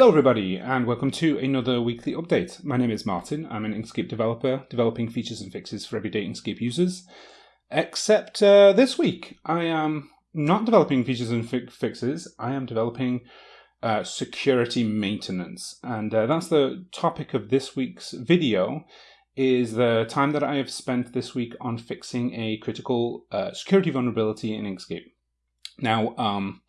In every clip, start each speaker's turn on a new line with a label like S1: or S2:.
S1: Hello, everybody, and welcome to another weekly update. My name is Martin. I'm an Inkscape developer developing features and fixes for everyday Inkscape users. Except uh, this week, I am not developing features and fi- fixes, I am developing uh, security maintenance. And uh, that's the topic of this week's video is the time that I have spent this week on fixing a critical uh, security vulnerability in Inkscape. Now, um,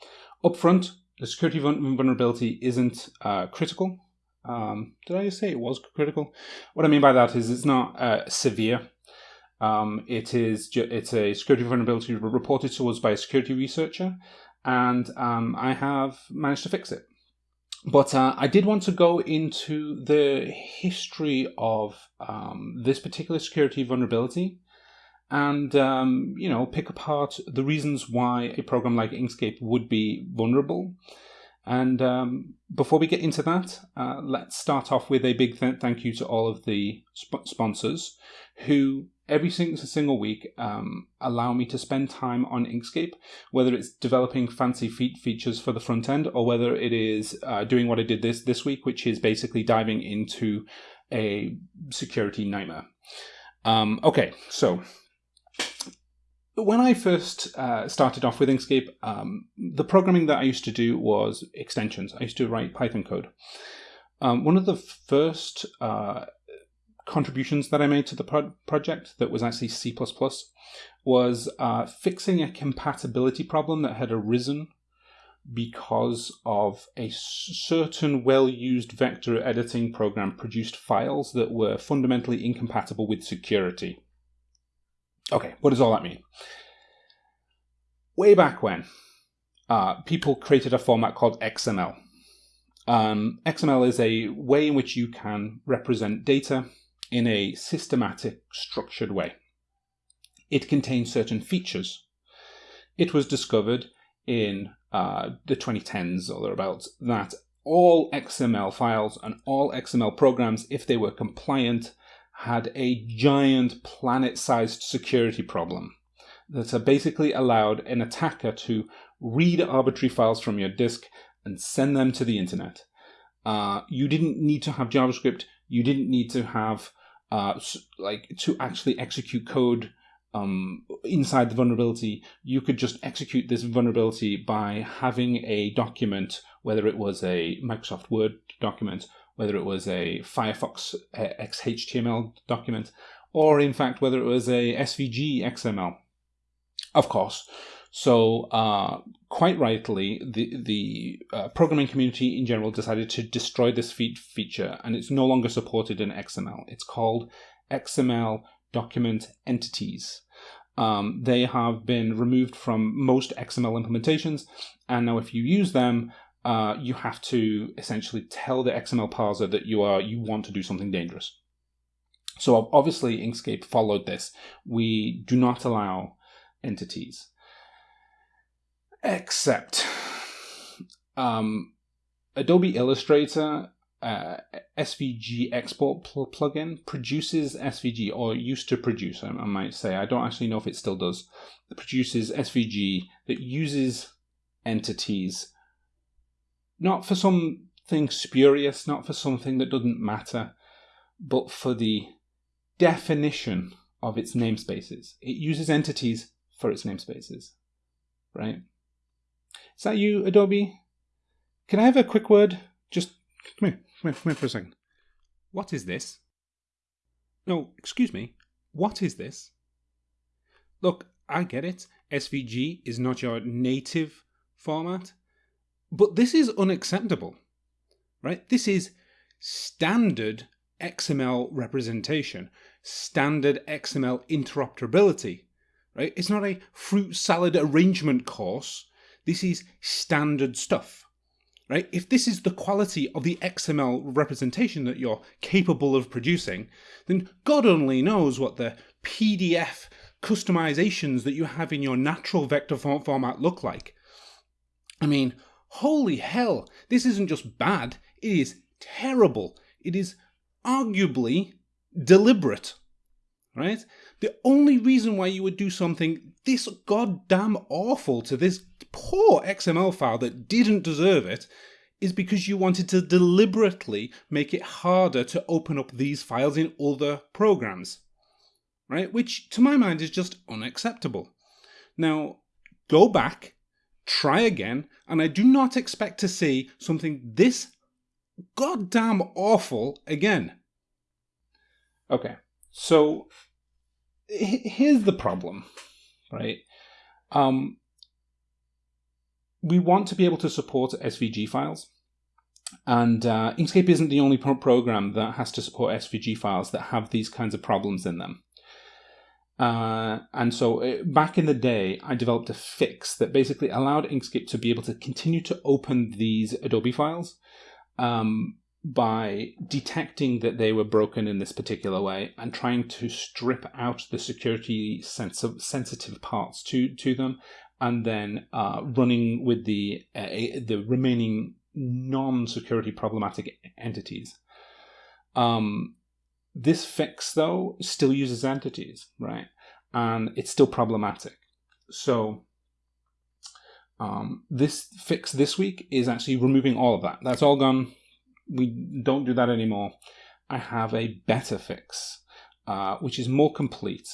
S1: up front, the security vulnerability isn't uh, critical. Um, did I say it was critical? What I mean by that is it's not uh, severe. Um, it is it's a security vulnerability reported to us by a security researcher, and um, I have managed to fix it. But uh, I did want to go into the history of um, this particular security vulnerability and um, you know pick apart the reasons why a program like Inkscape would be vulnerable. And um, before we get into that, uh, let's start off with a big th- thank you to all of the sp- sponsors who every single, single week um, allow me to spend time on Inkscape, whether it's developing fancy feat features for the front end or whether it is uh, doing what I did this this week, which is basically diving into a security nightmare. Um, okay, so when I first uh, started off with Inkscape, um, the programming that I used to do was extensions. I used to write Python code. Um, one of the first uh, contributions that I made to the pro- project that was actually C was uh, fixing a compatibility problem that had arisen because of a certain well used vector editing program produced files that were fundamentally incompatible with security. Okay, what does all that mean? Way back when, uh, people created a format called XML. Um, XML is a way in which you can represent data in a systematic, structured way. It contains certain features. It was discovered in uh, the 2010s or thereabouts that all XML files and all XML programs, if they were compliant, had a giant planet sized security problem that basically allowed an attacker to read arbitrary files from your disk and send them to the internet. Uh, you didn't need to have JavaScript. You didn't need to have uh, like to actually execute code um, inside the vulnerability. You could just execute this vulnerability by having a document, whether it was a Microsoft Word document whether it was a Firefox uh, XHTML document, or in fact whether it was a SVG XML. Of course. So, uh, quite rightly, the the uh, programming community in general decided to destroy this fe- feature, and it's no longer supported in XML. It's called XML document entities. Um, they have been removed from most XML implementations, and now if you use them, uh, you have to essentially tell the XML parser that you are you want to do something dangerous. So obviously Inkscape followed this. We do not allow entities, except um, Adobe Illustrator uh, SVG export pl- plugin produces SVG, or used to produce, I, I might say. I don't actually know if it still does. It produces SVG that uses entities not for something spurious, not for something that doesn't matter, but for the definition of its namespaces. It uses entities for its namespaces, right? Is that you, Adobe? Can I have a quick word? Just come here, come here, come here for a second. What is this? No, excuse me. What is this? Look, I get it. SVG is not your native format. But this is unacceptable, right? This is standard XML representation, standard XML interoperability, right? It's not a fruit salad arrangement course. This is standard stuff, right? If this is the quality of the XML representation that you're capable of producing, then God only knows what the PDF customizations that you have in your natural vector format look like. I mean, holy hell, this isn't just bad, it is terrible. It is arguably deliberate. Right? The only reason why you would do something this goddamn awful to this poor XML file that didn't deserve it is because you wanted to deliberately make it harder to open up these files in other programs, right? Which, to my mind, is just unacceptable. Now, go back, try again, and I do not expect to see something this goddamn awful again. Okay, so here's the problem, right? Um, we want to be able to support SVG files. And uh, Inkscape isn't the only pro program that has to support SVG files that have these kinds of problems in them. Uh, and so uh, back in the day, I developed a fix that basically allowed Inkscape to be able to continue to open these Adobe files um, by detecting that they were broken in this particular way and trying to strip out the security sens sensitive parts to, to them and then uh, running with the uh, the remaining non-security problematic entities. Um, this fix, though, still uses entities, right? And it's still problematic. So um, this fix this week is actually removing all of that. That's all gone. We don't do that anymore. I have a better fix, uh, which is more complete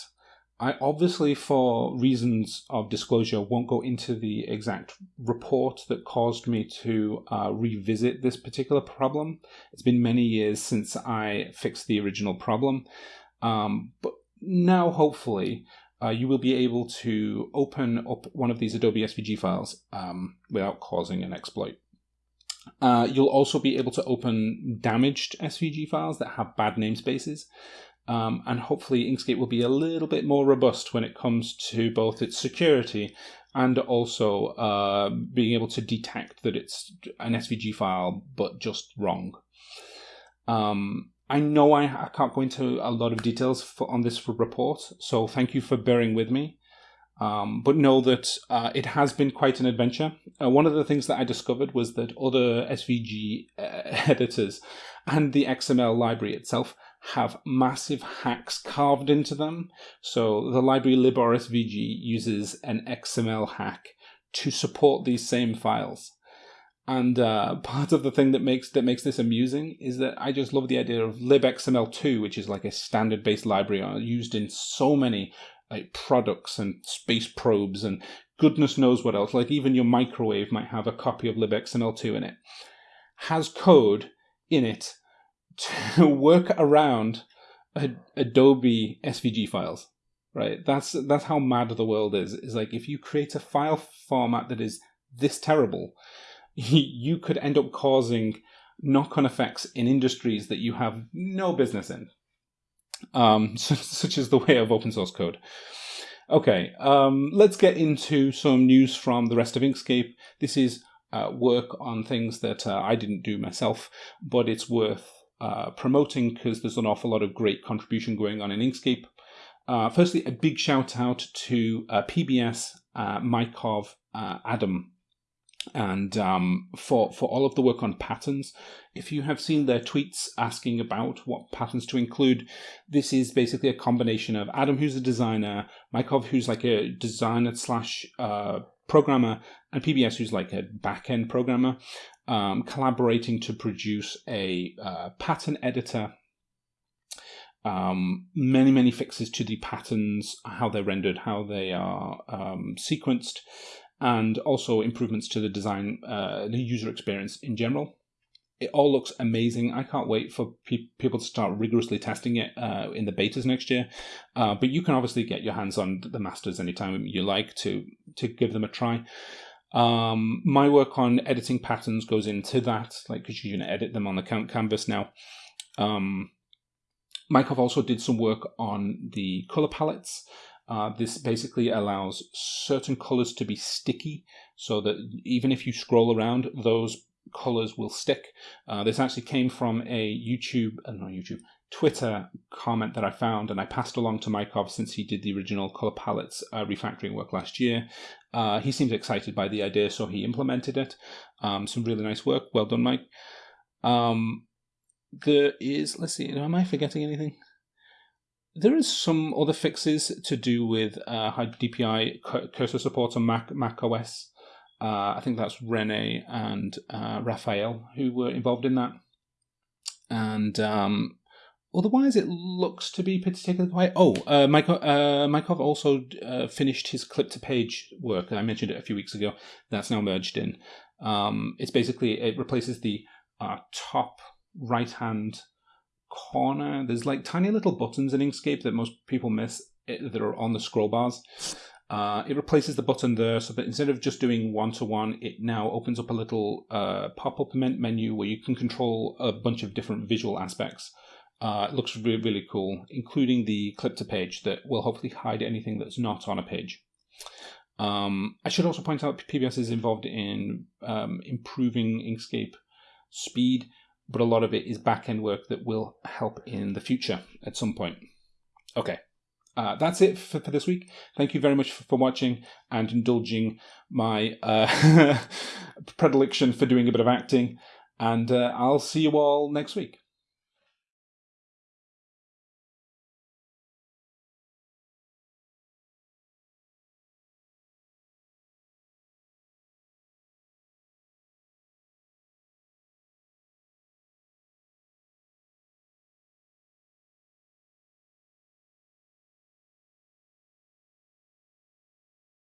S1: I obviously, for reasons of disclosure, won't go into the exact report that caused me to uh, revisit this particular problem. It's been many years since I fixed the original problem. Um, but now, hopefully, uh, you will be able to open up one of these Adobe SVG files um, without causing an exploit. Uh, you'll also be able to open damaged SVG files that have bad namespaces. Um, and hopefully Inkscape will be a little bit more robust when it comes to both its security and also uh, being able to detect that it's an SVG file but just wrong. Um, I know I, I, can't go into a lot of details for, on this report, so thank you for bearing with me. Um, but know that uh, it has been quite an adventure. Uh, one of the things that I discovered was that other SVG uh, editors and the XML library itself have massive hacks carved into them. So the library librsvg uses an XML hack to support these same files. And uh, part of the thing that makes that makes this amusing is that I just love the idea of libxml2, which is like a standard-based library uh, used in so many like products and space probes and goodness knows what else. Like even your microwave might have a copy of libxml2 in it. Has code in it to work around Adobe SVG files, right? That's that's how mad the world is. Is like if you create a file format that is this terrible, you could end up causing knock-on effects in industries that you have no business in, um, such as the way of open source code. Okay, um, let's get into some news from the rest of Inkscape. This is uh, work on things that uh, I didn't do myself, but it's worth uh, promoting because there's an awful lot of great contribution going on in Inkscape. Uh, firstly, a big shout out to uh, PBS, uh, Mykov, uh, Adam, and um, for for all of the work on patterns. If you have seen their tweets asking about what patterns to include, this is basically a combination of Adam, who's a designer, Mykov, who's like a designer slash uh, programmer, and PBS, who's like a back end programmer um, collaborating to produce a uh, pattern editor. Um, many, many fixes to the patterns, how they're rendered, how they are um, sequenced, and also improvements to the design, uh, the user experience in general. It all looks amazing. I can't wait for pe people to start rigorously testing it uh, in the betas next year. Uh, but you can obviously get your hands on the masters anytime you like to to give them a try. Um, my work on editing patterns goes into that, like because you can edit them on the count canvas now. Um, Mykov also did some work on the color palettes. Uh, this basically allows certain colors to be sticky so that even if you scroll around, those colors will stick. Uh, this actually came from a YouTube, uh, not YouTube, Twitter comment that I found and I passed along to Mykov since he did the original color palettes uh, refactoring work last year. Uh, he seems excited by the idea, so he implemented it. Um, some really nice work. Well done, Mike. Um, there is, let's see, am I forgetting anything? There is some other fixes to do with uh, DPI cursor support on Mac, Mac OS. Uh, I think that's Rene and uh, Raphael who were involved in that. And um, otherwise, it looks to be particularly quiet. Oh, uh, Mykov, uh, Mykov also uh, finished his clip to page work. I mentioned it a few weeks ago. That's now merged in. Um, it's basically, it replaces the uh, top right hand corner. There's like tiny little buttons in Inkscape that most people miss eh, that are on the scroll bars. Uh, it replaces the button there so that instead of just doing one to one, it now opens up a little uh, pop up menu where you can control a bunch of different visual aspects. Uh, it looks really, really cool, including the clip to page that will hopefully hide anything that's not on a page. Um, I should also point out PBS is involved in um, improving Inkscape speed, but a lot of it is back end work that will help in the future at some point. Okay. Uh, that's it for, for, this week. Thank you very much for, for watching and indulging my uh, predilection for doing a bit of acting. And uh, I'll see you all next week.